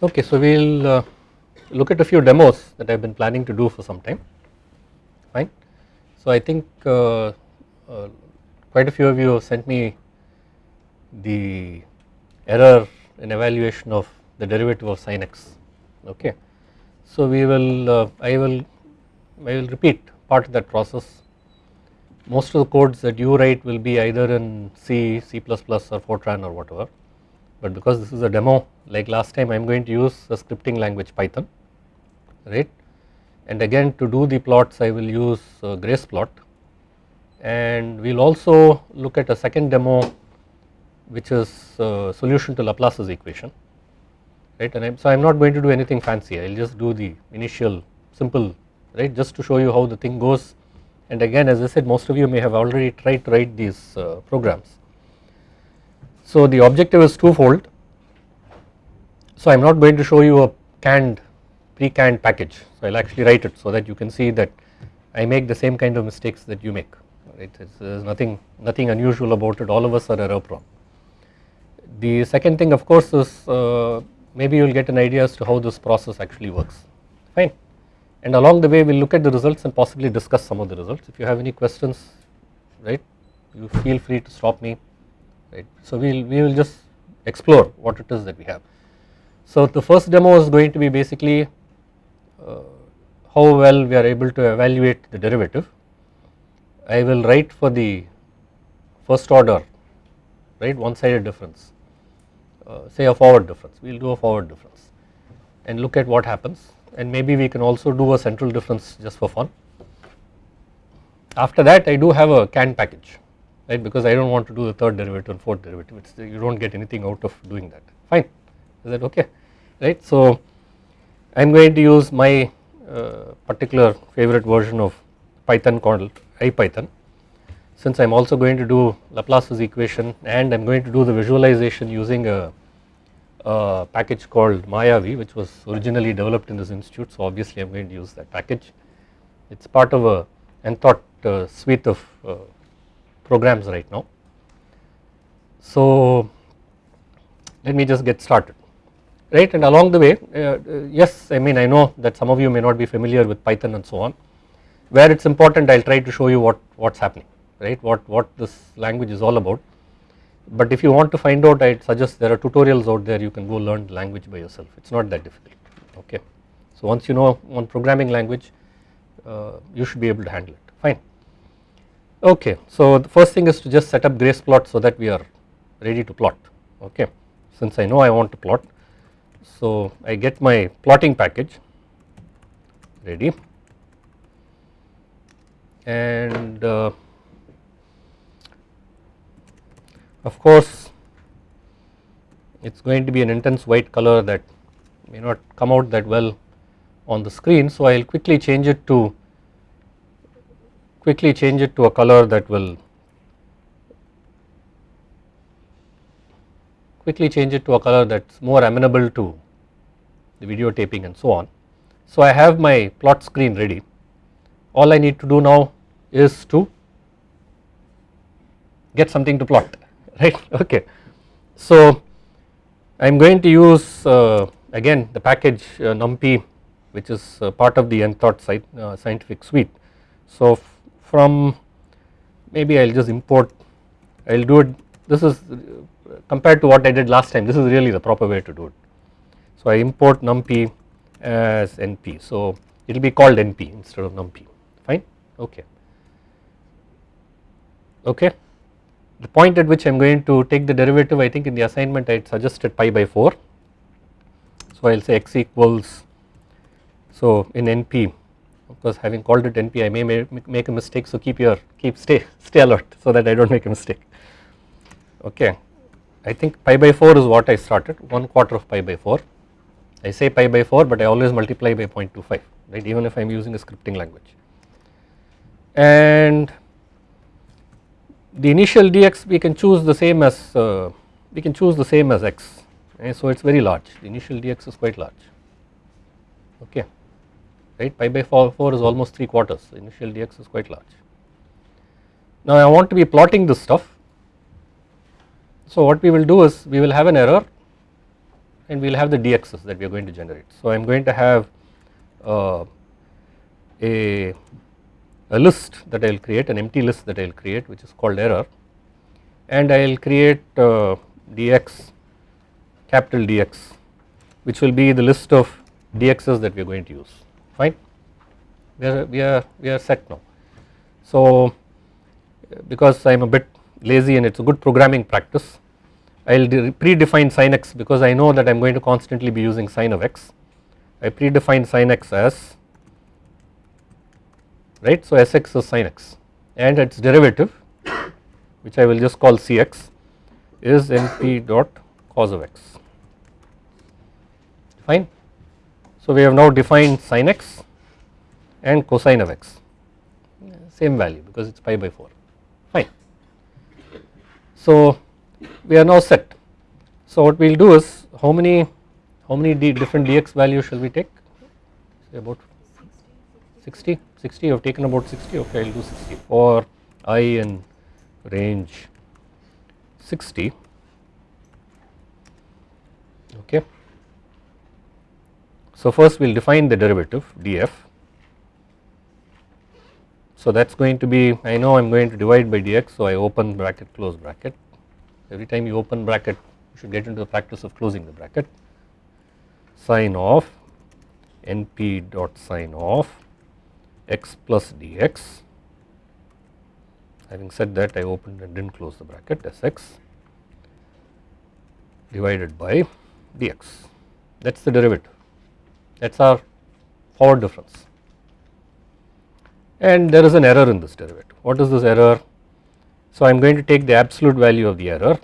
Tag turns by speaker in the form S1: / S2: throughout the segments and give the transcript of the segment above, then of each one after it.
S1: Okay, so we will uh, look at a few demos that I have been planning to do for some time fine. So I think uh, uh, quite a few of you have sent me the error in evaluation of the derivative of sin x okay. So we will uh, I will I will repeat part of that process most of the codes that you write will be either in C, C++ or Fortran or whatever but because this is a demo like last time I am going to use a scripting language Python right? And again to do the plots I will use uh, Graceplot and we will also look at a second demo which is uh, solution to Laplace's equation right? And I'm, so I am not going to do anything fancy. I will just do the initial simple right? Just to show you how the thing goes. And again as I said most of you may have already tried to write these uh, programs. So the objective is twofold. So I am not going to show you a canned pre-canned package. So I will actually write it so that you can see that I make the same kind of mistakes that you make right? There is nothing nothing unusual about it. All of us are error prone. The second thing of course is uh, maybe you will get an idea as to how this process actually works. Fine. And along the way we will look at the results and possibly discuss some of the results. If you have any questions right you feel free to stop me right. So we will, we will just explore what it is that we have. So the first demo is going to be basically uh, how well we are able to evaluate the derivative. I will write for the first order right one sided difference uh, say a forward difference we will do a forward difference and look at what happens and maybe we can also do a central difference just for fun. After that I do have a canned package right? Because I do not want to do the third derivative and fourth derivative. It's, you do not get anything out of doing that. Fine. Is that okay? Right. So I am going to use my uh, particular favorite version of Python called IPython since I am also going to do Laplace's equation and I am going to do the visualization using a a package called Mayavi which was originally developed in this institute so obviously I am going to use that package. It is part of a Enthought uh, suite of uh, programs right now. So let me just get started. Right and along the way uh, uh yes I mean I know that some of you may not be familiar with Python and so on. Where it is important I will try to show you what what is happening right? What what this language is all about. But if you want to find out I suggest there are tutorials out there. You can go learn the language by yourself. It is not that difficult okay. So once you know one programming language uh, you should be able to handle it. Fine. Okay so the first thing is to just set up Graceplot so that we are ready to plot okay since I know I want to plot so I get my plotting package ready and uh, Of course, it is going to be an intense white color that may not come out that well on the screen. So, I will quickly change it to quickly change it to a color that will quickly change it to a color that is more amenable to the videotaping and so on. So, I have my plot screen ready all I need to do now is to get something to plot right okay. So I am going to use uh, again the package uh, numpy which is uh, part of the Enthought site, uh, scientific suite. So from maybe I will just import I will do it this is compared to what I did last time this is really the proper way to do it. So I import numpy as np. So it will be called np instead of numpy. Fine? Okay. Okay. The point at which I am going to take the derivative I think in the assignment I had suggested pi by 4. So I will say x equals so in NP of course having called it NP I may make a mistake so keep your keep stay stay alert so that I do not make a mistake. Okay. I think pi by 4 is what I started 1 quarter of pi by 4 I say pi by 4 but I always multiply by 0.25 right? Even if I am using a scripting language. And the initial dx we can choose the same as uh, we can choose the same as x okay, so it is very large. The initial dx is quite large. Okay right? Pi by 4, 4 is almost 3 quarters. The initial dx is quite large. Now I want to be plotting this stuff. So what we will do is we will have an error and we will have the dx's that we are going to generate. So I am going to have uh, a, a list that I will create an empty list that I will create which is called error. And I will create uh, dx capital Dx which will be the list of dx's that we are going to use fine we are we are we are set now. So because I am a bit lazy and it is a good programming practice I will predefine sin x because I know that I am going to constantly be using sin of x. I predefine sin x as right. So Sx is sin x and its derivative which I will just call Cx is np dot cos of x fine. So we have now defined sin x and cosine of x same value because it is pi by 4 fine. So we are now set. So what we will do is how many how many d different dx values shall we take? Say about 60 60 you have taken about 60 okay I will do 60 for i in range 60 okay. So first we will define the derivative df. So that is going to be I know I am going to divide by dx so I open bracket close bracket. Every time you open bracket you should get into the practice of closing the bracket. Sine of np dot sine of x plus dx. Having said that I opened and did not close the bracket Sx divided by dx. That is the derivative that is our forward difference and there is an error in this derivative. What is this error? So I am going to take the absolute value of the error.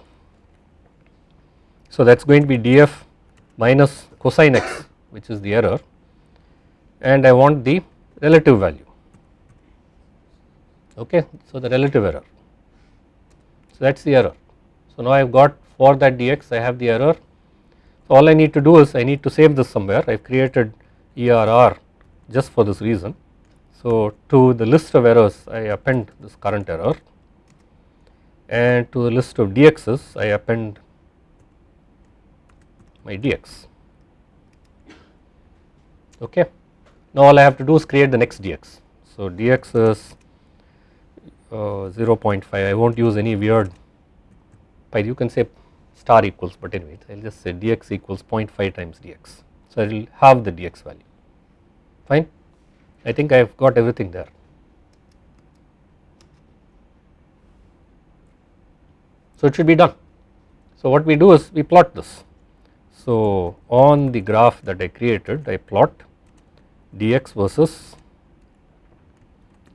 S1: So that is going to be df minus cosine x which is the error and I want the relative value okay. So the relative error so that is the error. So now I have got for that dx I have the error all I need to do is I need to save this somewhere I have created ERR just for this reason. So to the list of errors I append this current error and to the list of dx's I append my dx okay. Now all I have to do is create the next dx. So dx is uh, 0.5 I will not use any weird you can say star equals but anyway I will just say dx equals 0.5 times dx. So I will have the dx value fine I think I have got everything there. So it should be done. So what we do is we plot this. So on the graph that I created I plot dx versus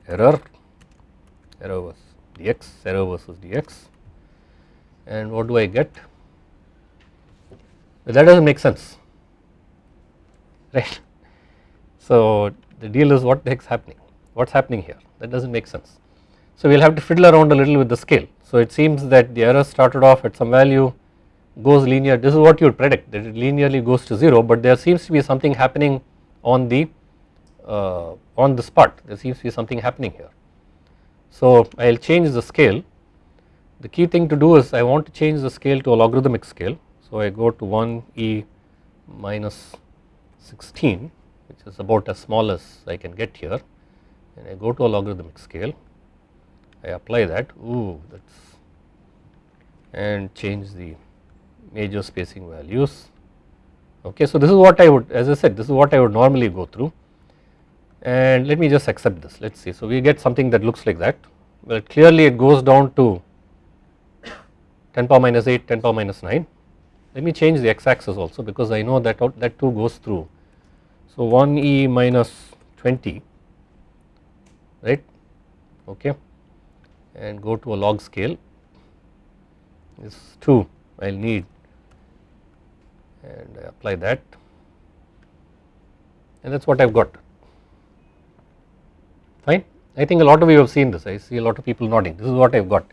S1: error, error versus dx, error versus dx and what do I get? That does not make sense right. So the deal is what the happening, what is happening here that does not make sense. So we will have to fiddle around a little with the scale. So it seems that the error started off at some value goes linear this is what you would predict that it linearly goes to 0 but there seems to be something happening on the uh, on this part there seems to be something happening here. So I will change the scale the key thing to do is I want to change the scale to a logarithmic scale so I go to 1 e minus 16 which is about as small as I can get here and I go to a logarithmic scale. I apply that. Ooh that's and change the major spacing values. Okay so this is what I would as I said this is what I would normally go through. And let me just accept this. Let us see. So we get something that looks like that. Well clearly it goes down to 10 power minus 8 10 power minus 9 let me change the x axis also because I know that that too goes through. So 1 e minus 20 right? Okay. And go to a log scale. Is 2 I will need. And I apply that. And that is what I have got. Fine. I think a lot of you have seen this. I see a lot of people nodding. This is what I have got.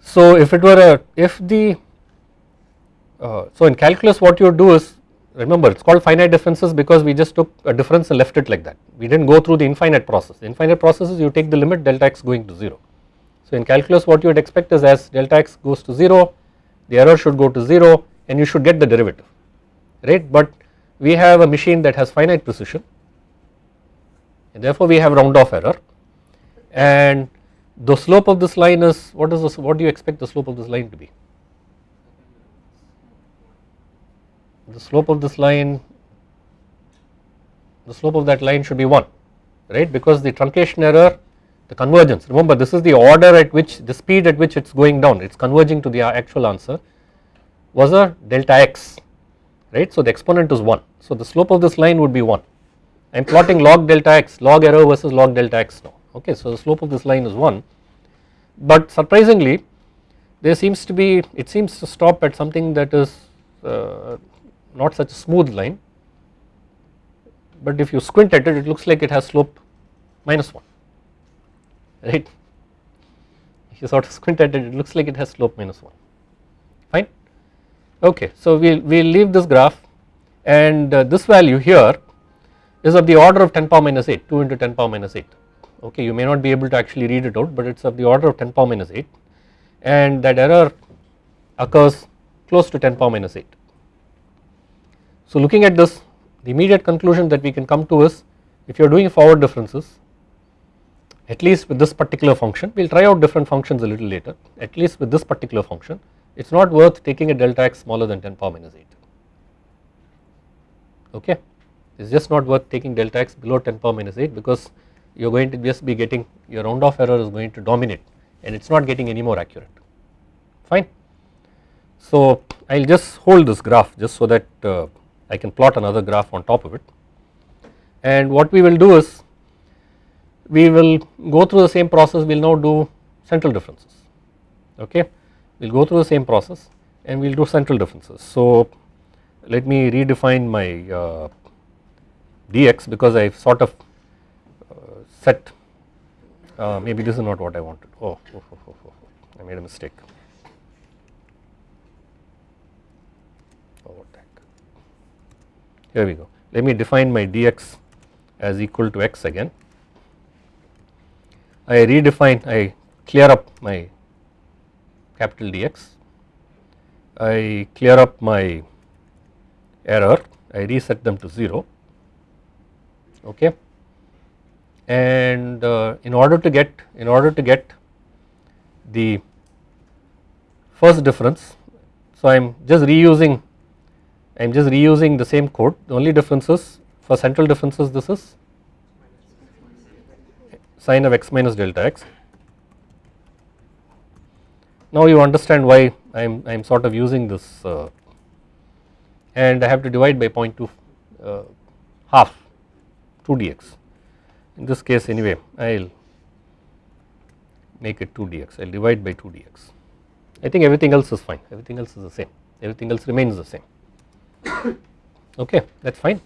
S1: So if it were a if the uh, so in calculus what you do is remember it is called finite differences because we just took a difference and left it like that. We did not go through the infinite process. The infinite process is you take the limit delta x going to 0. So in calculus what you would expect is as delta x goes to 0 the error should go to 0 and you should get the derivative right? But we have a machine that has finite precision and therefore we have round off error. And the slope of this line is what is this what do you expect the slope of this line to be the slope of this line the slope of that line should be 1 right? Because the truncation error the convergence. Remember this is the order at which the speed at which it is going down. It is converging to the actual answer was a delta x right? So the exponent is 1 so the slope of this line would be 1 I am plotting log delta x log error versus log delta x now okay? So the slope of this line is 1 but surprisingly there seems to be it seems to stop at something that is uh, not such a smooth line but if you squint at it it looks like it has slope minus 1 right? If you sort of squint at it it looks like it has slope minus 1 fine? Okay so we will we'll leave this graph and uh, this value here is of the order of 10 power minus 8 2 into 10 power minus 8 okay you may not be able to actually read it out but it is of the order of 10 power minus 8 and that error occurs close to 10 power minus 8 so looking at this the immediate conclusion that we can come to is if you are doing forward differences at least with this particular function we will try out different functions a little later. At least with this particular function it is not worth taking a delta x smaller than 10 power minus 8 okay? It is just not worth taking delta x below 10 power minus 8 because you are going to just be getting your round off error is going to dominate and it is not getting any more accurate. Fine. So I will just hold this graph just so that uh, I can plot another graph on top of it. And what we will do is we will go through the same process we will now do central differences. Okay? We will go through the same process and we will do central differences. So let me redefine my uh, dx because I have sort of uh, set uh, maybe this is not what I wanted. Oh, oh, oh, oh, oh I made a mistake here we go. Let me define my dx as equal to x again. I redefine I clear up my capital dx. I clear up my error. I reset them to 0 okay? And uh, in order to get in order to get the first difference so I am just reusing I am just reusing the same code. The only difference is for central differences this is sine of x minus delta x. Now you understand why I am I am sort of using this uh, and I have to divide by 0.2 uh, half 2 dx. In this case anyway I will make it 2 dx. I will divide by 2 dx. I think everything else is fine. Everything else is the same. Everything else remains the same okay that is fine.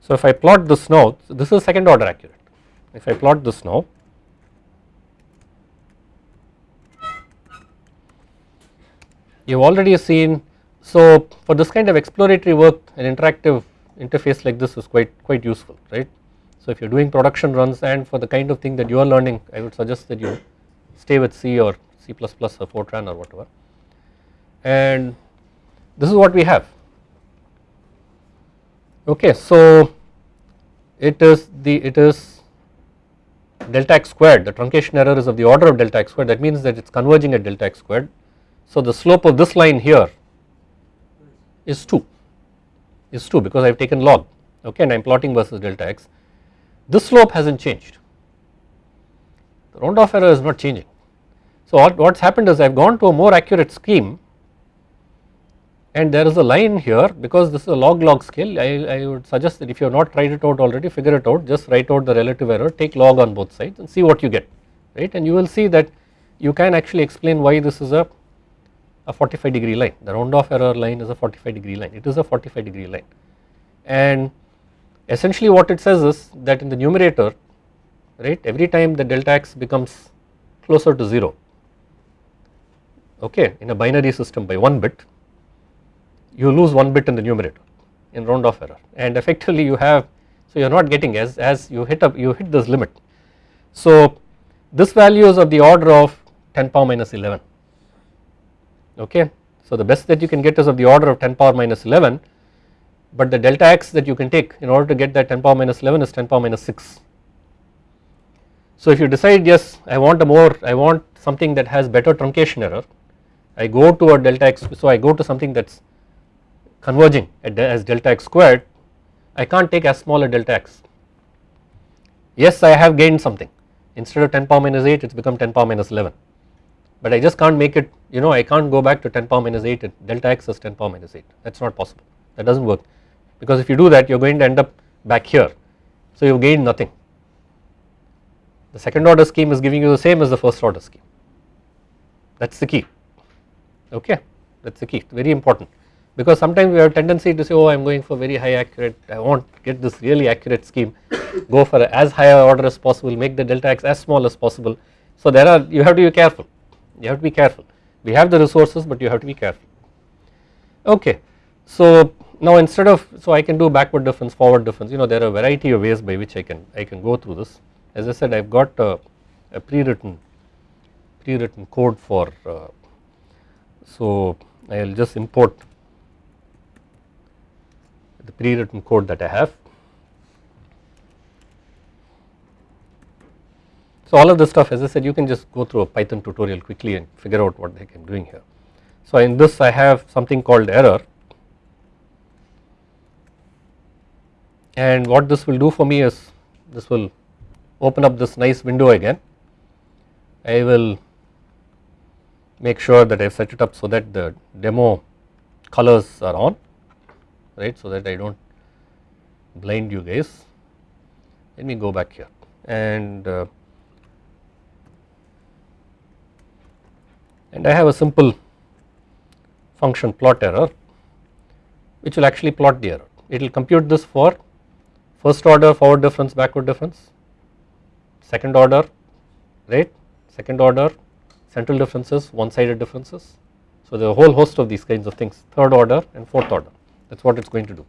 S1: So if I plot this now so this is second order accurate if I plot this now you have already seen so for this kind of exploratory work an interactive interface like this is quite quite useful right. So if you are doing production runs and for the kind of thing that you are learning I would suggest that you stay with C or C++ plus or Fortran or whatever and this is what we have. Okay so it is the it is delta x squared. The truncation error is of the order of delta x squared. That means that it is converging at delta x squared. So the slope of this line here is 2 is 2 because I have taken log okay and I am plotting versus delta x. This slope has not changed. The round off error is not changing. So what has happened is I have gone to a more accurate scheme and there is a line here because this is a log log scale I, I would suggest that if you have not tried it out already figure it out just write out the relative error take log on both sides and see what you get right? And you will see that you can actually explain why this is a, a 45 degree line. The round off error line is a 45 degree line. It is a 45 degree line. And essentially what it says is that in the numerator right every time the delta x becomes closer to 0 okay in a binary system by 1 bit you lose one bit in the numerator in round off error and effectively you have so you are not getting as as you hit up you hit this limit. So this value is of the order of 10 power minus 11 okay So the best that you can get is of the order of 10 power minus 11 but the delta x that you can take in order to get that 10 power minus 11 is 10 power minus 6. So if you decide yes I want a more I want something that has better truncation error I go to a delta x so I go to something that is converging as delta x squared I can't take as small a delta x. Yes I have gained something. Instead of 10 power minus 8 it has become 10 power minus 11 but I just can't make it you know I can't go back to 10 power minus 8 delta x is 10 power minus 8 that is not possible. That does not work. Because if you do that you are going to end up back here. So you have gained nothing. The second order scheme is giving you the same as the first order scheme. That is the key. Okay? That is the key. Very important because sometimes we have a tendency to say oh I am going for very high accurate I want get this really accurate scheme. Go for as high order as possible make the delta x as small as possible. So there are you have to be careful. You have to be careful. We have the resources but you have to be careful. Okay. So now instead of so I can do backward difference forward difference. You know there are a variety of ways by which I can I can go through this. As I said I have got a, a pre-written pre-written code for uh, so I will just import the pre-written code that I have. So all of this stuff as I said you can just go through a Python tutorial quickly and figure out what the heck I am doing here. So in this I have something called error and what this will do for me is this will open up this nice window again. I will make sure that I have set it up so that the demo colors are on right so that I do not blind you guys. Let me go back here and uh, and I have a simple function plot error which will actually plot the error. It will compute this for first order forward difference backward difference, second order right, second order central differences, one sided differences. So there are a whole host of these kinds of things third order and fourth order that is what it is going to do.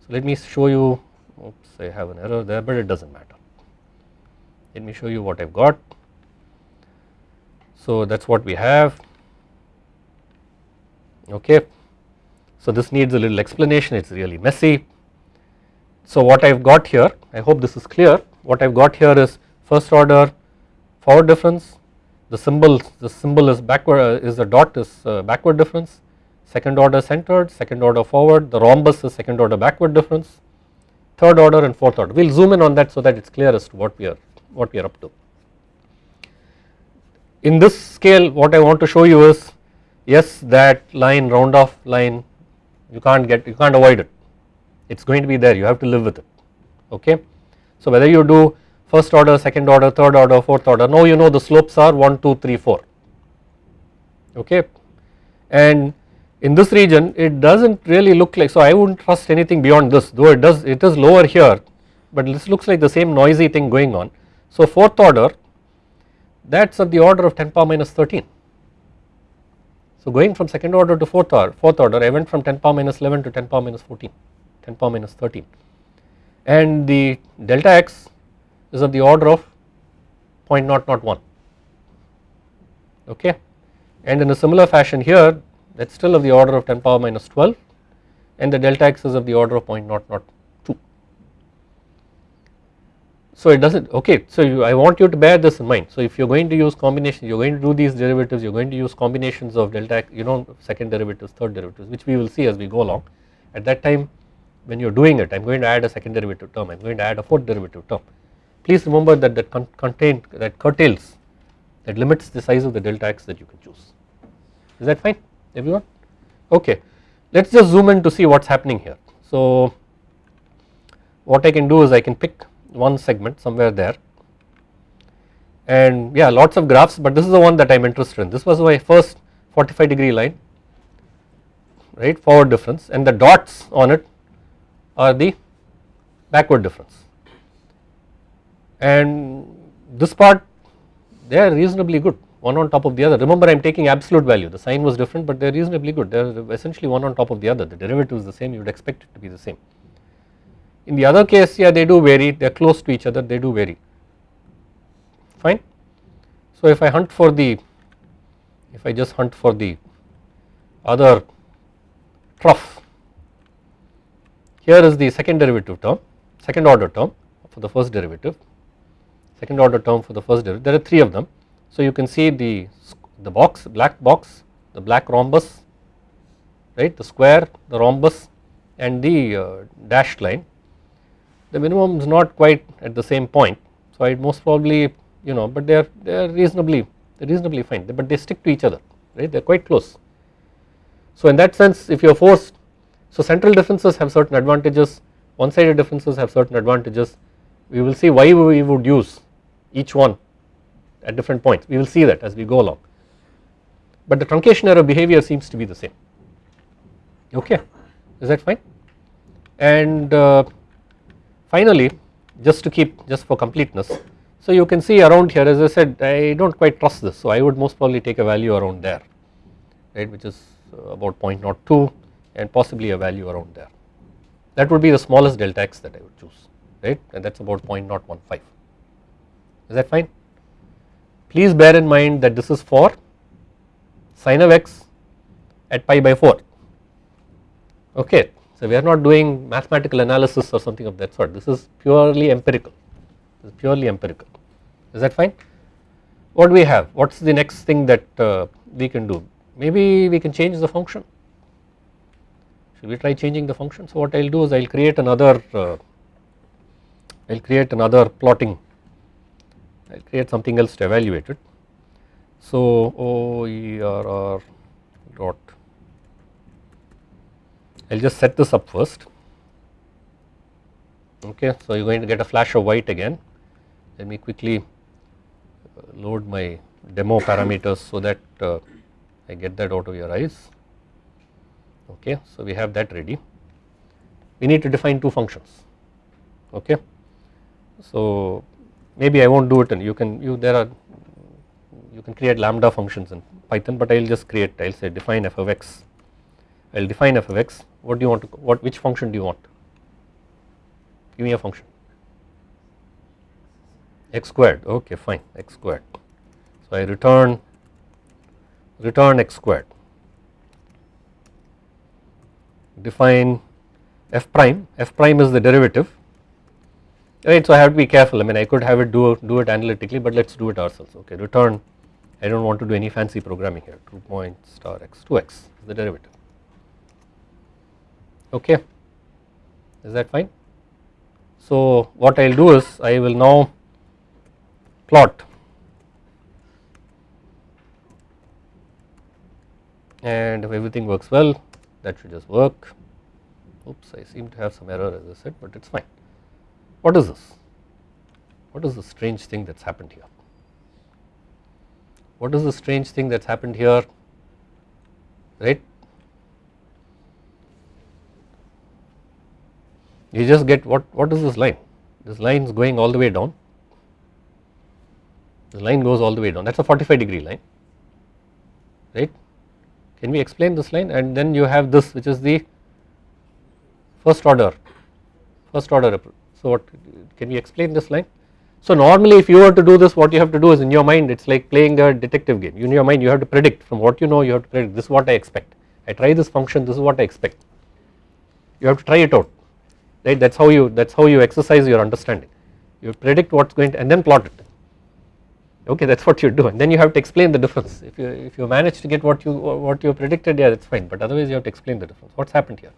S1: So let me show you oops I have an error there but it does not matter. Let me show you what I have got. So that is what we have okay. So this needs a little explanation it is really messy. So what I have got here I hope this is clear what I have got here is first order forward difference the symbol the symbol is backward uh, is the dot is uh, backward difference second order centered, second order forward, the rhombus is second order backward difference, third order and fourth order. We will zoom in on that so that it is clear as to what we are what we are up to. In this scale what I want to show you is yes that line round off line you can't get you can't avoid it it is going to be there you have to live with it okay. So whether you do first order, second order, third order, fourth order now you know the slopes are 1, 2, 3, 4 okay and in this region it does not really look like so I would not trust anything beyond this though it does it is lower here but this looks like the same noisy thing going on. So fourth order that is of the order of 10 power minus 13. So going from second order to fourth order, fourth order I went from 10 power minus 11 to 10 power minus 14, 10 power minus 13 and the delta x is of the order of 0.001 okay and in a similar fashion here that is still of the order of 10 power minus 12 and the delta x is of the order of 0.002. So it does not okay so you, I want you to bear this in mind so if you are going to use combinations you are going to do these derivatives you are going to use combinations of delta x you know second derivatives third derivatives which we will see as we go along at that time when you are doing it I am going to add a second derivative term I am going to add a fourth derivative term. Please remember that that con contain that curtails that limits the size of the delta x that you can choose is that fine everyone? Okay. Let us just zoom in to see what is happening here. So what I can do is I can pick one segment somewhere there. And yeah lots of graphs but this is the one that I am interested in. This was my first 45 degree line right forward difference and the dots on it are the backward difference. And this part they are reasonably good one on top of the other. Remember I am taking absolute value the sign was different but they are reasonably good they are essentially one on top of the other the derivative is the same you would expect it to be the same. In the other case yeah they do vary they are close to each other they do vary fine. So if I hunt for the if I just hunt for the other trough. Here is the second derivative term, second order term for the first derivative, second order term for the first derivative, there are 3 of them. So you can see the, the box, black box, the black rhombus, right, the square, the rhombus and the uh, dashed line. The minimum is not quite at the same point, so I most probably you know, but they are they are reasonably they are reasonably fine, but they stick to each other, right? They are quite close. So in that sense, if you are forced, so central differences have certain advantages, one-sided differences have certain advantages. We will see why we would use each one at different points. We will see that as we go along, but the truncation error behavior seems to be the same. Okay, is that fine? And uh, finally, just to keep just for completeness, so you can see around here as I said I do not quite trust this so I would most probably take a value around there right which is about 0.02 and possibly a value around there. That would be the smallest delta x that I would choose right and that is about 0.015 is that fine. Please bear in mind that this is for sine of x at pi by 4 okay. So we are not doing mathematical analysis or something of that sort. This is purely empirical. This is purely empirical. Is that fine. What do we have? What is the next thing that uh, we can do? Maybe we can change the function. Should we try changing the function? So what I will do is I will create another uh, I will create another plotting I will create something else to evaluate it. So OERR dot. I will just set this up first. Okay so you are going to get a flash of white again. Let me quickly uh, load my demo parameters so that uh, I get that out of your eyes. Okay so we have that ready. We need to define two functions. Okay so maybe I won't do it and you can you there are you can create lambda functions in python but I will just create I will say define f of x. I will define f of x. What do you want to what which function do you want? Give me a function. X squared. Okay fine. X squared. So I return return x squared. Define f prime. F prime is the derivative right so I have to be careful. I mean I could have it do do it analytically but let us do it ourselves. Okay return. I do not want to do any fancy programming here. 2 point star x 2x is the derivative. Okay. Is that fine? So what I will do is I will now plot. And if everything works well that should just work. Oops I seem to have some error as I said but it is fine. What is this? What is the strange thing that has happened here? What is the strange thing that has happened here? Right? You just get what what is this line? This line is going all the way down. The line goes all the way down. That is a 45 degree line. Right? Can we explain this line? And then you have this which is the first order first order so what can we explain this line? So normally if you were to do this what you have to do is in your mind it is like playing a detective game. In your mind you have to predict from what you know you have to predict this is what I expect. I try this function this is what I expect. You have to try it out right? That is how you that is how you exercise your understanding. You predict what is going to and then plot it. Okay that is what you do and then you have to explain the difference. If you if you manage to get what you what you predicted yeah that is fine but otherwise you have to explain the difference. What has happened here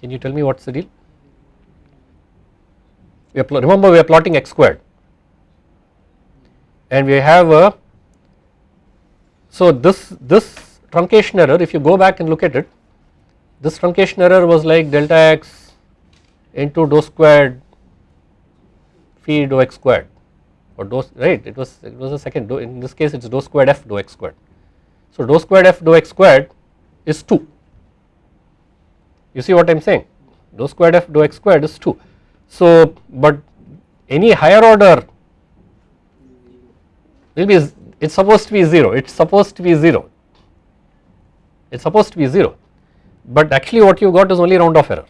S1: can you tell me what is the deal? We remember we are plotting x squared. And we have a so this this truncation error if you go back and look at it this truncation error was like delta x into dou squared phi dou x squared. Or dou right it was it was a second dou in this case it is dou squared f dou x squared. So dou squared f dou x squared is 2 you see what I am saying? Dou squared f dou x squared is 2. So but any higher order will be it is supposed to be 0 it is supposed to be 0 it is supposed to be 0 but actually what you got is only round off error.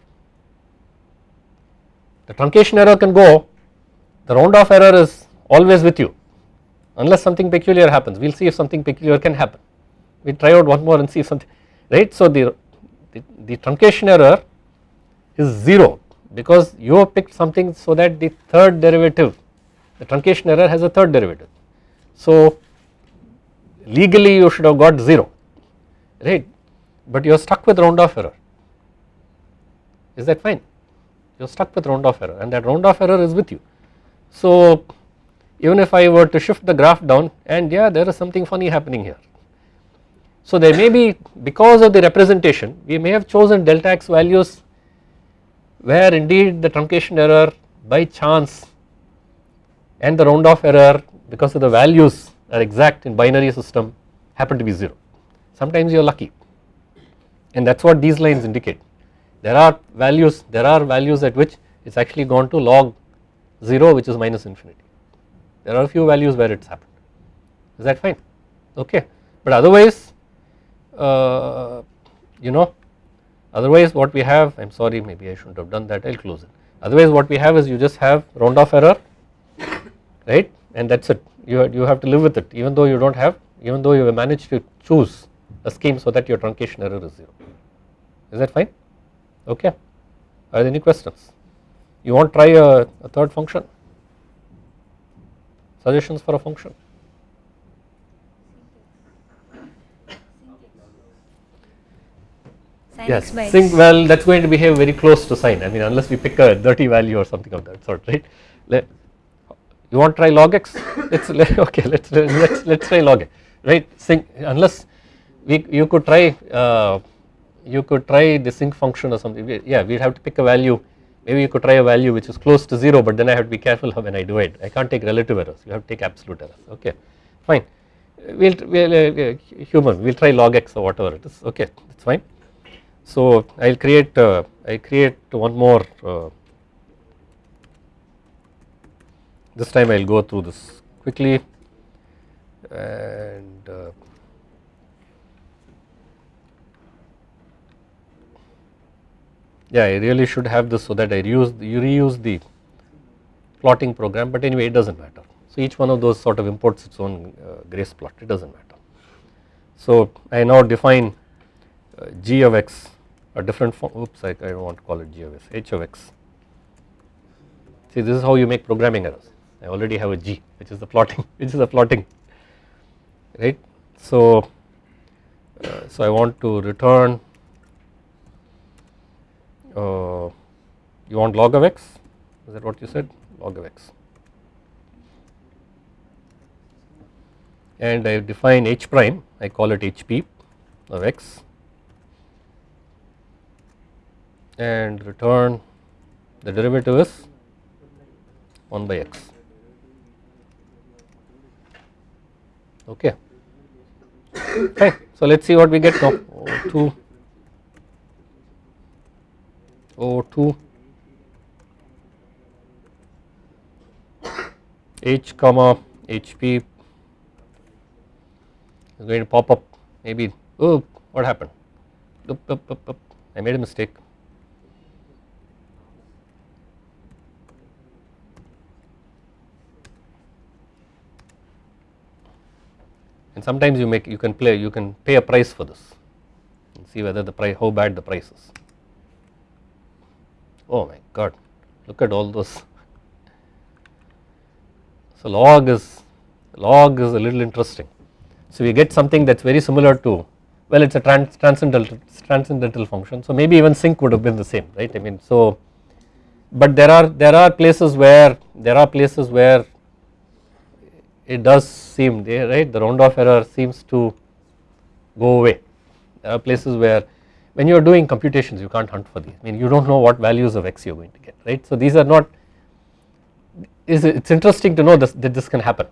S1: The truncation error can go, the round off error is always with you. Unless something peculiar happens, we will see if something peculiar can happen, we try out one more and see if something right. So the, the, the truncation error is 0 because you have picked something so that the third derivative the truncation error has a third derivative. So legally you should have got 0 right but you are stuck with round off error is that fine you are stuck with round off error and that round off error is with you. So even if I were to shift the graph down and yeah there is something funny happening here. So there may be because of the representation we may have chosen delta x values where indeed the truncation error by chance and the round off error because of the values are exact in binary system happen to be 0. Sometimes you are lucky and that is what these lines indicate. There are values, there are values at which it is actually gone to log 0 which is minus infinity. There are a few values where it has happened, is that fine? Okay. But otherwise, uh, you know, otherwise what we have, I am sorry maybe I should not have done that, I will close it. Otherwise what we have is you just have round off error, right and that is it, you, you have to live with it even though you do not have, even though you have managed to choose a scheme so that your truncation error is 0. Is that fine? Okay. Are there any questions? You want to try a, a third function? Suggestions for a function? Yes, sinc well that is going to behave very close to sine I mean unless we pick a dirty value or something of that sort right. Let, you want to try log x? Let us okay let us let us let us try log x right? Sinc unless we you could try uh, you could try the sinc function or something. Yeah we would have to pick a value. Maybe you could try a value which is close to 0 but then I have to be careful when I do it. I can't take relative errors. You have to take absolute errors. Okay fine. We'll, we'll uh, human we'll try log x or whatever it is. Okay that's fine so I'll create uh, I create one more uh, this time I'll go through this quickly and uh, yeah I really should have this so that I reuse you reuse the plotting program but anyway it does not matter. So each one of those sort of imports its own uh, grace plot it does not matter. So I now define g of x a different form oops I, I do not want to call it g of x h of x. See this is how you make programming errors. I already have a g which is the plotting which is the plotting right. So, uh, so I want to return uh, you want log of x? Is that what you said? Log of x. And I define h prime I call it hp of x and return the derivative is 1 by x. Okay. Okay so let us see what we get now. 2 O2 H comma HP is going to pop up. Maybe oh what happened. I made a mistake and sometimes you make you can play you can pay a price for this. And see whether the price how bad the price is. Oh my god. Look at all those. So log is log is a little interesting. So we get something that is very similar to well it is a trans transcendental transcendental function. So maybe even sinc would have been the same right? I mean so but there are there are places where there are places where it does seem there right? The round off error seems to go away. There are places where when you are doing computations you can't hunt for these. I mean you do not know what values of x you are going to get right. So these are not it is interesting to know this, that this can happen.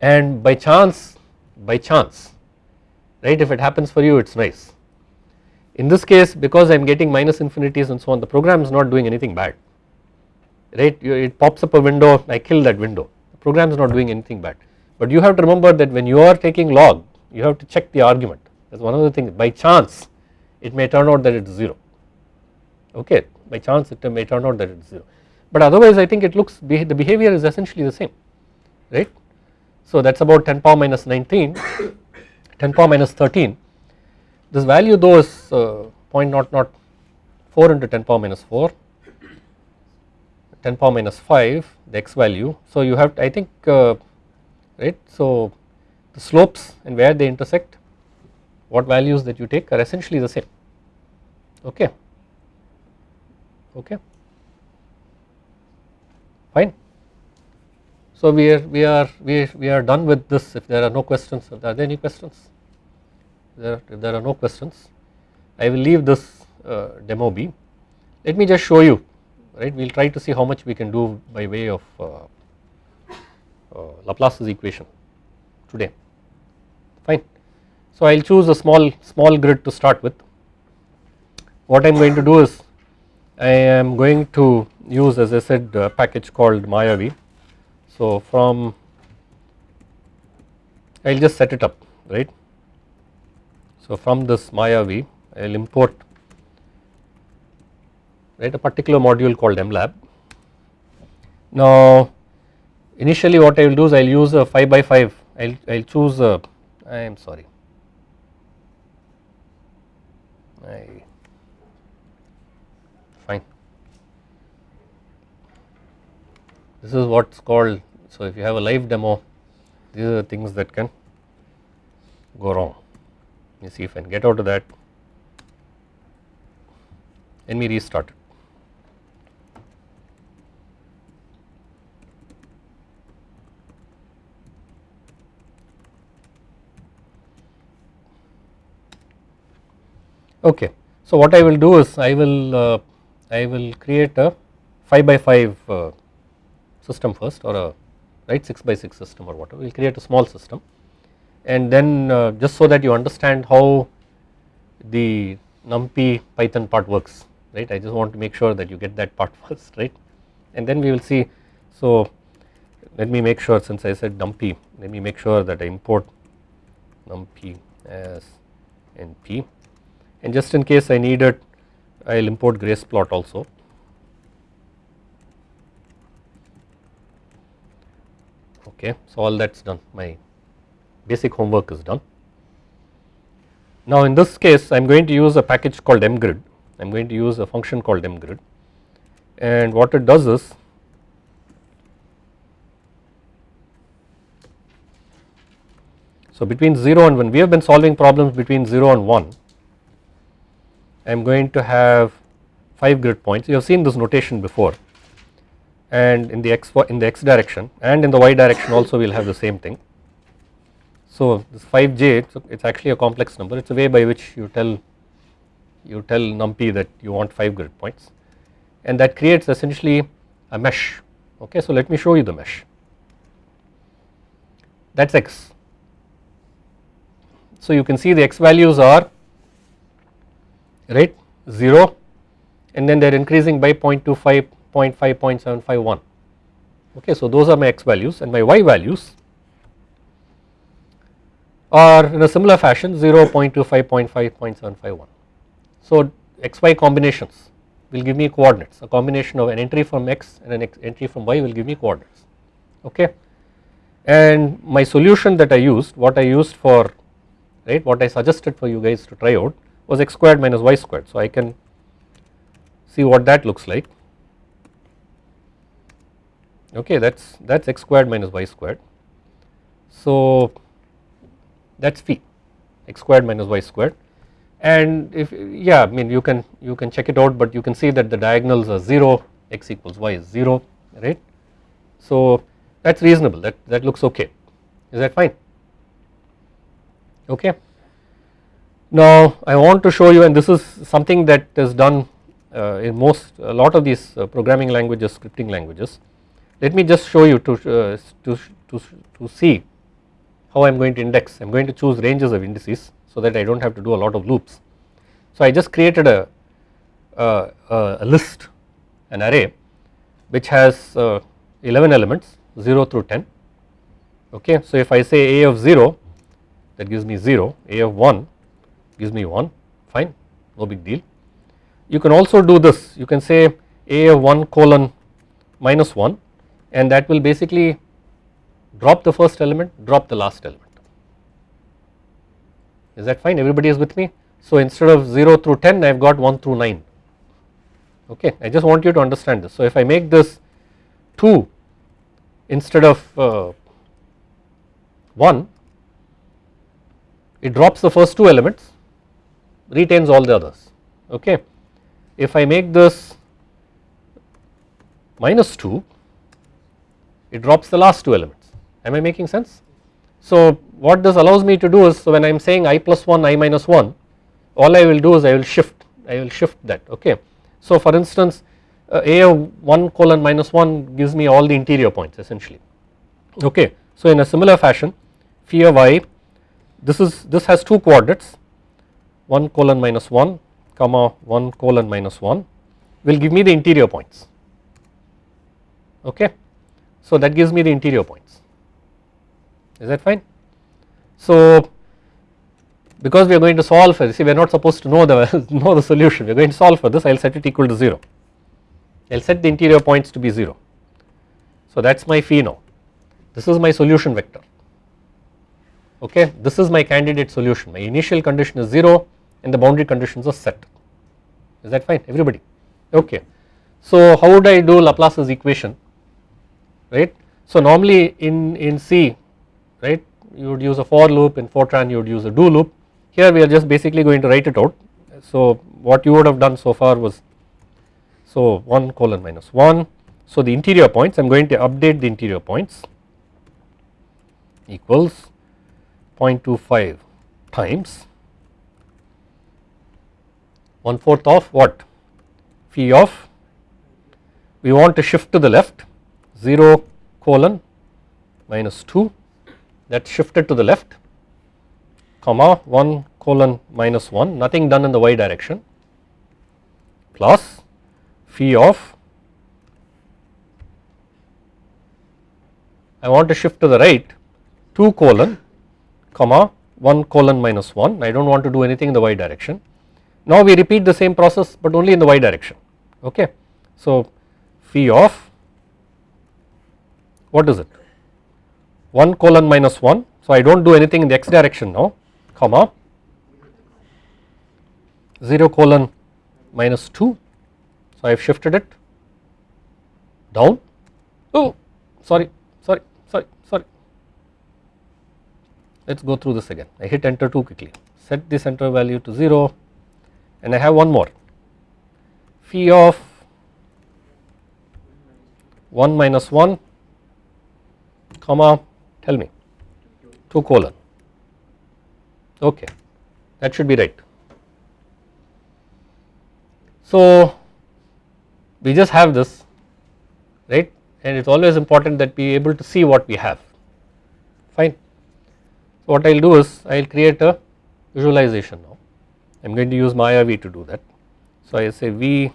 S1: And by chance by chance right if it happens for you it is nice. In this case because I am getting minus infinities and so on the program is not doing anything bad right? It pops up a window I kill that window program is not doing anything bad. But you have to remember that when you are taking log you have to check the argument. That is one of the things. By chance it may turn out that it is 0 okay? By chance it may turn out that it is 0 but otherwise I think it looks the behavior is essentially the same. Right. So that is about 10 power minus 19 10 power minus 13 this value though is uh, 0.004 into 10 power minus 4 10 power minus 5 the x value. So you have I think uh, right. So the slopes and where they intersect what values that you take are essentially the same okay okay fine. So we are we are we, we are done with this if there are no questions are there any questions there, if there are no questions I will leave this uh, demo be let me just show you right we will try to see how much we can do by way of uh, uh, Laplace's equation today fine. So I will choose a small small grid to start with what I am going to do is I am going to use as I said a package called Mayavi. So from I will just set it up right. So from this Mayavi I will import right a particular module called MLab. Now initially what I will do is I will use a 5 by 5 I will I will choose a I am sorry. I fine. This is what is called so if you have a live demo these are the things that can go wrong. Let me see if I can get out of that. Let me restart it Okay. So what I will do is I will uh, I will create a 5 by 5 uh, system first or a right 6 by 6 system or whatever. We will create a small system. And then uh, just so that you understand how the numpy python part works right? I just want to make sure that you get that part first right? And then we will see. So let me make sure since I said numpy let me make sure that I import numpy as np and just in case I need it I will import grace plot also. Okay, so all that is done my basic homework is done. Now in this case I am going to use a package called mgrid, I am going to use a function called mgrid and what it does is so between 0 and 1 we have been solving problems between 0 and 1 I am going to have 5 grid points. You have seen this notation before. And in the x in the x direction and in the y direction also we will have the same thing. So this 5j it is actually a complex number. It is a way by which you tell you tell numpy that you want 5 grid points. And that creates essentially a mesh. Okay so let me show you the mesh. That is x. So you can see the x values are right 0 and then they are increasing by 0.25, 0.5, 0.751 okay. So those are my x values and my y values are in a similar fashion 0, 0.25, 0.5, 0.751. So xy combinations will give me coordinates a combination of an entry from x and an entry from y will give me coordinates okay. And my solution that I used what I used for right what I suggested for you guys to try out was x squared minus y squared. So I can see what that looks like okay that is that is x squared minus y squared. So that is phi x squared minus y squared and if yeah I mean you can you can check it out but you can see that the diagonals are 0 x equals y is 0 right. So that is reasonable that that looks okay is that fine okay. Now I want to show you and this is something that is done uh, in most a lot of these uh, programming languages scripting languages. Let me just show you to, uh, to, to, to see how I am going to index I am going to choose ranges of indices so that I do not have to do a lot of loops. So I just created a, a, list an array which has uh, 11 elements 0 through 10 okay. So if I say a of 0 that gives me 0 a of 1 gives me 1 fine no big deal. You can also do this you can say a of 1 colon minus 1 and that will basically drop the first element drop the last element is that fine everybody is with me. So instead of 0 through 10 I have got 1 through 9 okay I just want you to understand this. So if I make this 2 instead of uh, 1 it drops the first two elements retains all the others okay. If I make this minus 2 it drops the last two elements am I making sense. So what this allows me to do is so when I am saying i plus 1 i minus 1 all I will do is I will shift I will shift that okay. So for instance uh, a of 1 colon minus 1 gives me all the interior points essentially okay. So in a similar fashion phi of i this is this has two coordinates 1 colon minus 1 comma 1 colon minus 1 will give me the interior points. Okay. So that gives me the interior points. Is that fine. So because we are going to solve for this see we are not supposed to know the know the solution. We are going to solve for this I will set it equal to 0 I will set the interior points to be 0 so that is my phi now. This is my solution vector. Okay? This is my candidate solution. My initial condition is 0 and the boundary conditions are set. Is that fine? Everybody? Okay. So how would I do Laplace's equation? Right? So normally in in C right you would use a for loop in Fortran you would use a do loop. Here we are just basically going to write it out. So what you would have done so far was so 1 colon minus 1 so the interior points I am going to update the interior points equals 0.25 times 1 fourth of what? Phi of we want to shift to the left 0 colon minus 2 that shifted to the left comma 1 colon minus 1 nothing done in the y direction. Plus phi of I want to shift to the right 2 colon comma 1 colon minus 1 I do not want to do anything in the y direction. Now we repeat the same process but only in the y direction. Okay. So phi of what is it? 1 colon minus 1 so I do not do anything in the x direction now. Comma 0 colon minus 2 so I have shifted it down. Oh sorry sorry sorry sorry. Let us go through this again. I hit enter too quickly. Set the center value to 0 and I have one more. Phi of 1 minus 1 comma tell me 2 colon. Okay that should be right. So we just have this right? And it is always important that we able to see what we have. Fine. So what I will do is I will create a visualization now I am going to use Mayavi to do that. So I say V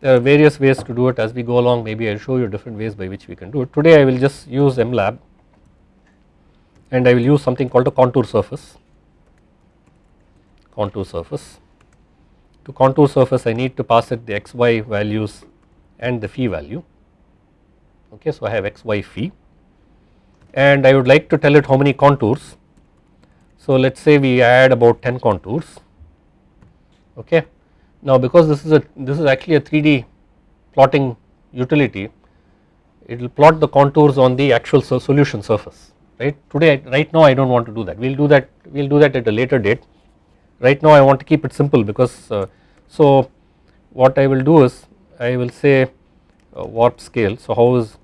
S1: there are various ways to do it as we go along maybe I will show you different ways by which we can do it. Today I will just use MLab and I will use something called a contour surface, contour surface. To contour surface I need to pass it the xy values and the phi value okay. So I have xy phi and I would like to tell it how many contours. So let us say we add about 10 contours okay. Now because this is a this is actually a 3D plotting utility it will plot the contours on the actual solution surface right? Today right now I do not want to do that. We will do that we will do that at a later date. Right now I want to keep it simple because uh, so what I will do is I will say uh, warp scale. So how is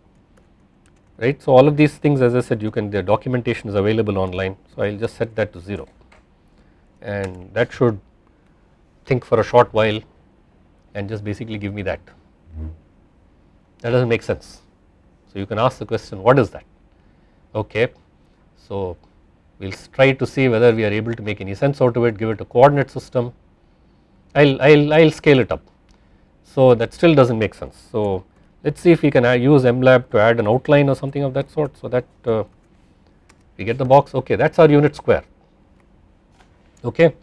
S1: right? So all of these things as I said you can the documentation is available online. So I will just set that to 0 and that should think for a short while and just basically give me that. That does not make sense. So you can ask the question what is that okay. So we will try to see whether we are able to make any sense out of it give it a coordinate system I will I will I will scale it up. So that still does not make sense. So let us see if we can use MLab to add an outline or something of that sort so that uh, we get the box okay that is our unit square okay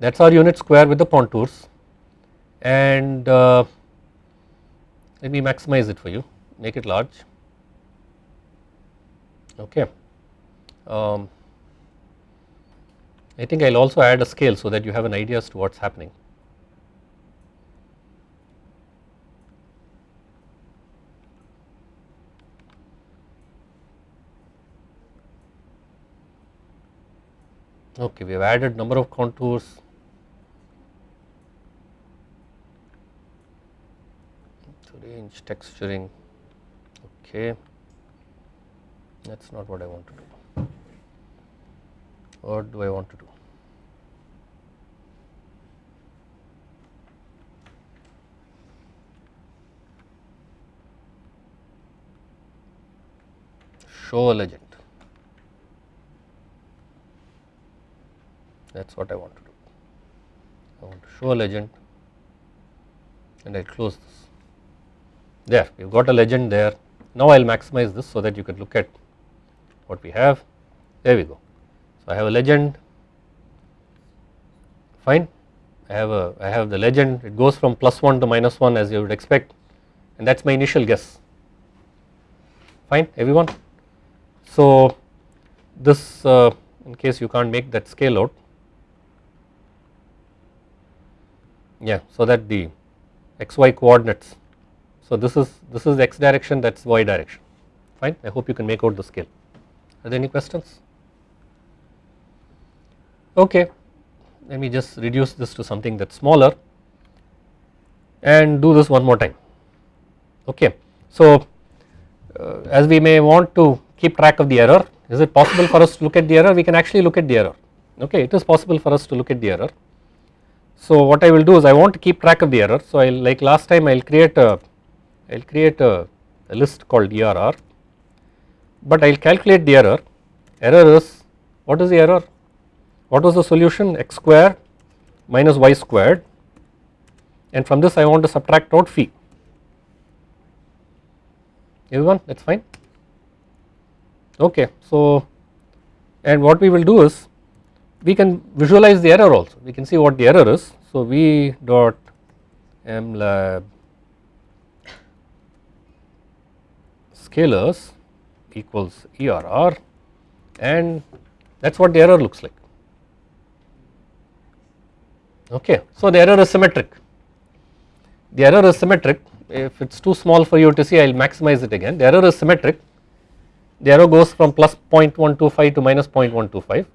S1: that is our unit square with the contours and uh, let me maximize it for you make it large okay. Um, I think I will also add a scale so that you have an idea as to what is happening. Okay, we have added number of contours. Range texturing, okay, that is not what I want to do. What do I want to do? Show a legend. that is what I want to do. I want to show a legend and I will close this. There we have got a legend there. Now I will maximize this so that you can look at what we have. There we go. So I have a legend fine. I have a I have the legend it goes from plus 1 to minus 1 as you would expect and that is my initial guess fine everyone. So this uh, in case you can't make that scale out yeah so that the xy coordinates so this is this is x direction that is y direction. Fine I hope you can make out the scale. Are there any questions? Okay let me just reduce this to something that is smaller and do this one more time. Okay so uh, as we may want to keep track of the error is it possible for us to look at the error? We can actually look at the error. Okay it is possible for us to look at the error. So what I will do is I want to keep track of the error. So I like last time I will create a I will create a, a, list called ERR, but I will calculate the error. Error is what is the error? What was the solution? X square minus y squared, and from this I want to subtract out phi. Everyone, that's fine. Okay, so and what we will do is we can visualize the error also we can see what the error is. So, V dot m scalars equals ERR and that is what the error looks like. Okay. So, the error is symmetric. The error is symmetric. If it is too small for you to see I will maximize it again. The error is symmetric. The error goes from plus 0.125 to minus 0.125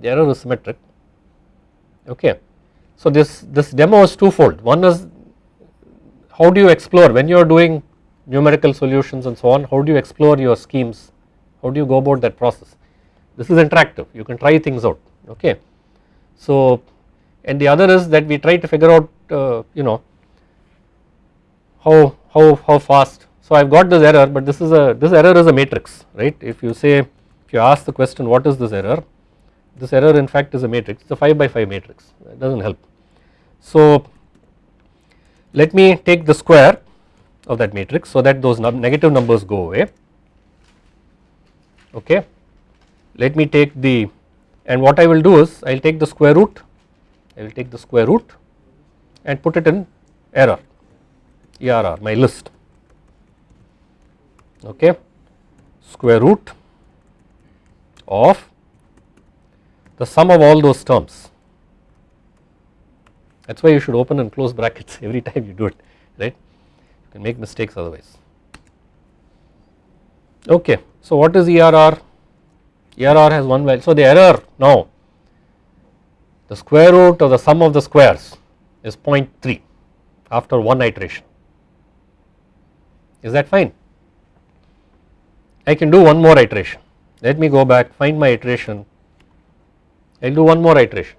S1: the error is symmetric. Okay. So this, this demo is twofold. One is how do you explore when you are doing numerical solutions and so on how do you explore your schemes? How do you go about that process? This is interactive. You can try things out okay. So and the other is that we try to figure out uh, you know how how how fast. So I have got this error but this is a this error is a matrix right? If you say if you ask the question what is this error? This error in fact is a matrix. It is a 5 by 5 matrix. It does not help. So let me take the square of that matrix so that those negative numbers go away. Okay. Let me take the and what I will do is I will take the square root I will take the square root and put it in error ERR my list. Okay. Square root of the sum of all those terms. That is why you should open and close brackets every time you do it right can make mistakes otherwise. Okay, so what is ERR? ERR has one value. So the error now the square root of the sum of the squares is 0.3 after one iteration. Is that fine? I can do one more iteration. Let me go back find my iteration. I will do one more iteration.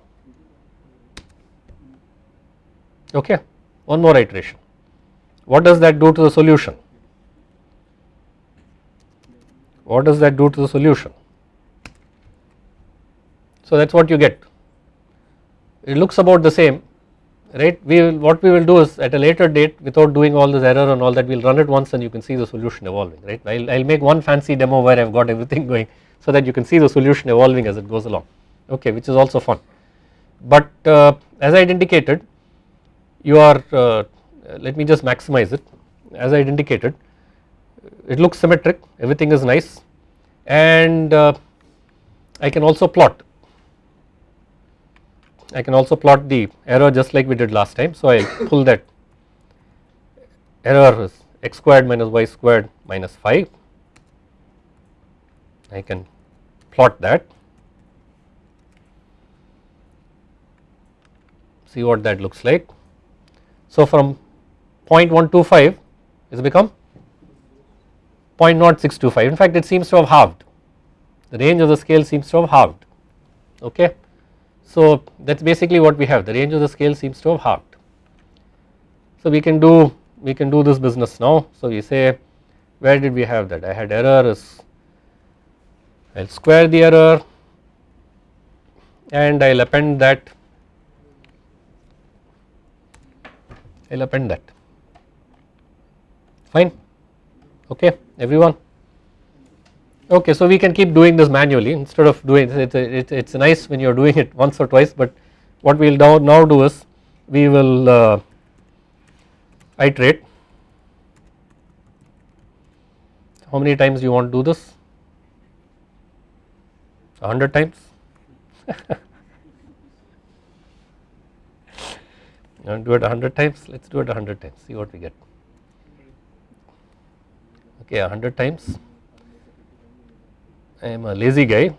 S1: Okay one more iteration what does that do to the solution? What does that do to the solution? So that is what you get. It looks about the same right? We will what we will do is at a later date without doing all this error and all that we will run it once and you can see the solution evolving right? I will make one fancy demo where I have got everything going so that you can see the solution evolving as it goes along okay which is also fun. But uh, as I had indicated you are uh, let me just maximize it as I indicated it looks symmetric everything is nice and uh, I can also plot I can also plot the error just like we did last time. So I pull that error is x squared minus y squared minus 5 I can plot that see what that looks like. So from 0.125 has become 0.0625 in fact it seems to have halved. The range of the scale seems to have halved. Okay. So that is basically what we have. The range of the scale seems to have halved. So we can do we can do this business now. So we say where did we have that? I had error is I will square the error and I will append that. I will append that fine. Okay everyone. Okay so we can keep doing this manually instead of doing it it's, it's nice when you are doing it once or twice but what we will now, now do is we will uh, iterate. How many times you want to do this? 100 times? You want to do it 100 times? Let us do it 100 times see what we get okay 100 times. I am a lazy guy.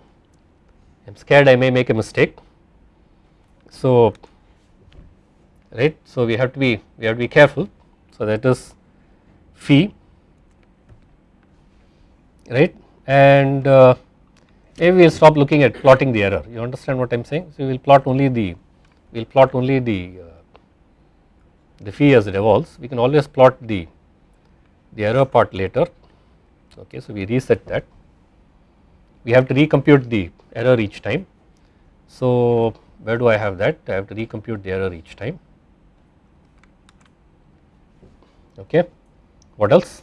S1: I am scared I may make a mistake. So right so we have to be we have to be careful. So that is phi right and uh, maybe we will stop looking at plotting the error. You understand what I am saying? So we will plot only the we will plot only the uh, the phi as it evolves. We can always plot the the error part later. Okay so we reset that. We have to recompute the error each time. So where do I have that? I have to recompute the error each time. Okay what else?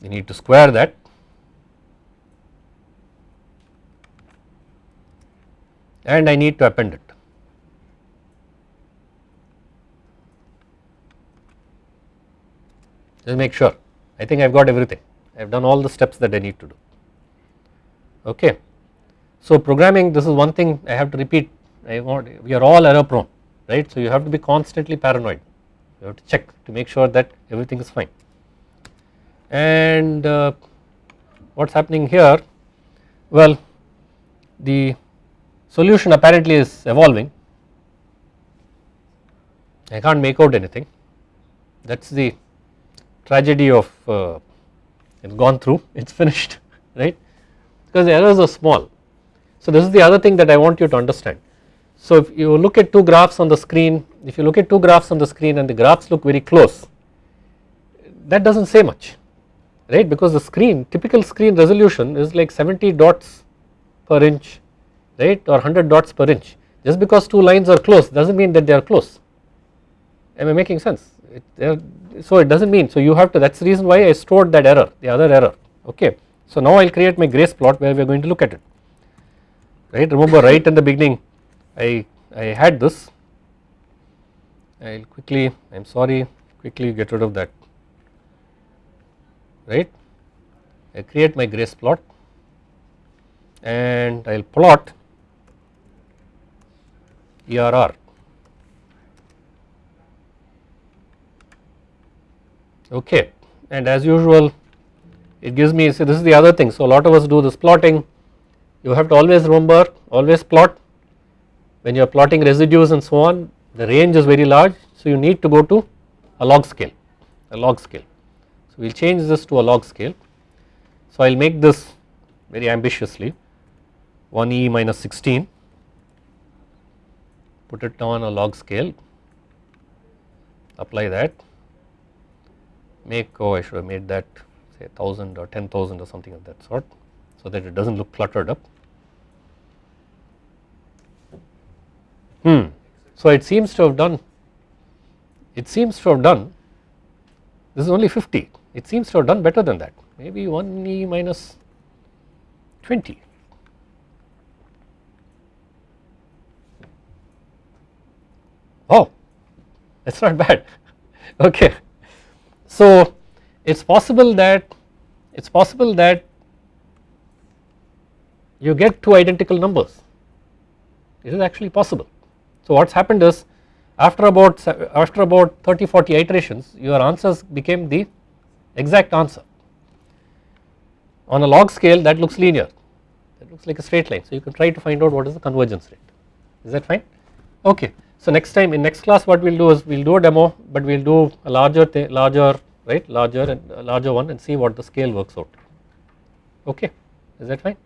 S1: We need to square that. And I need to append it just make sure. I think I have got everything. I have done all the steps that I need to do. Okay. So programming this is one thing I have to repeat. I want we are all error prone right? So you have to be constantly paranoid. You have to check to make sure that everything is fine. And uh, what is happening here? Well the solution apparently is evolving. I can't make out anything. That is the tragedy of uh, it's gone through it's finished right? Because the errors are small. So this is the other thing that I want you to understand. So if you look at two graphs on the screen if you look at two graphs on the screen and the graphs look very close that does not say much right? Because the screen typical screen resolution is like 70 dots per inch right? Or 100 dots per inch. Just because two lines are close does not mean that they are close. Am I making sense? It, so it does not mean so you have to that is the reason why I stored that error the other error okay. So now I will create my grace plot where we are going to look at it. Right remember right in the beginning I, I had this. I will quickly I am sorry quickly get rid of that. Right I create my grace plot and I will plot ERR okay. And as usual it gives me see this is the other thing. So a lot of us do this plotting. You have to always remember always plot. When you are plotting residues and so on the range is very large. So you need to go to a log scale a log scale. So we will change this to a log scale. So I will make this very ambitiously. 1e minus 16 put it on a log scale. Apply that make oh I should have made that say 1000 or 10,000 or something of that sort so that it does not look cluttered up. Hmm. So it seems to have done it seems to have done this is only 50 it seems to have done better than that maybe 1 e minus 20 oh that is not bad okay so it is possible that it is possible that you get two identical numbers. It is actually possible. So what has happened is after about after about 30 40 iterations your answers became the exact answer. On a log scale that looks linear. That looks like a straight line. So you can try to find out what is the convergence rate. Is that fine okay. So next time in next class what we will do is we will do a demo but we will do a larger larger right larger and larger one and see what the scale works out. Okay. Is that fine